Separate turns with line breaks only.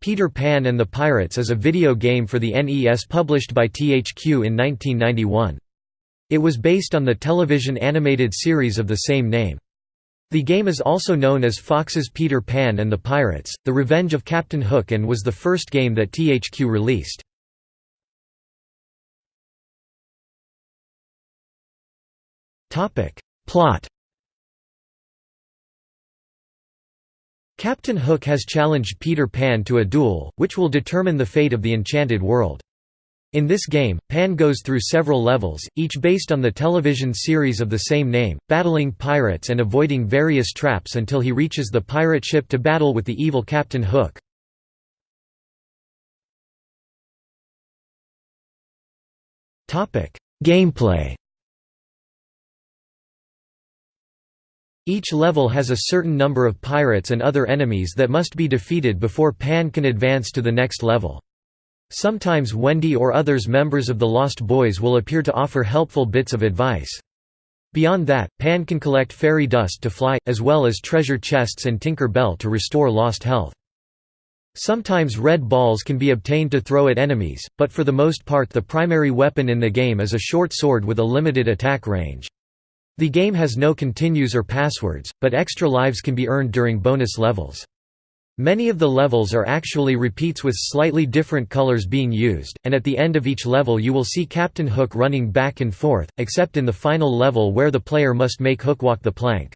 Peter Pan and the Pirates is a video game for the NES published by THQ in 1991. It was based on the television animated series of the same name. The game is also known as Fox's Peter Pan and the Pirates, The Revenge of Captain Hook and was the first game that THQ released. Plot Captain Hook has challenged Peter Pan to a duel, which will determine the fate of the Enchanted World. In this game, Pan goes through several levels, each based on the television series of the same name, battling pirates and avoiding various traps until he reaches the pirate ship to battle with the evil Captain Hook. Gameplay Each level has a certain number of pirates and other enemies that must be defeated before Pan can advance to the next level. Sometimes Wendy or others members of the Lost Boys will appear to offer helpful bits of advice. Beyond that, Pan can collect fairy dust to fly, as well as treasure chests and Tinker Bell to restore lost health. Sometimes red balls can be obtained to throw at enemies, but for the most part the primary weapon in the game is a short sword with a limited attack range. The game has no continues or passwords, but extra lives can be earned during bonus levels. Many of the levels are actually repeats with slightly different colors being used, and at the end of each level you will see Captain Hook running back and forth, except in the final level where the player must make Hook walk the plank.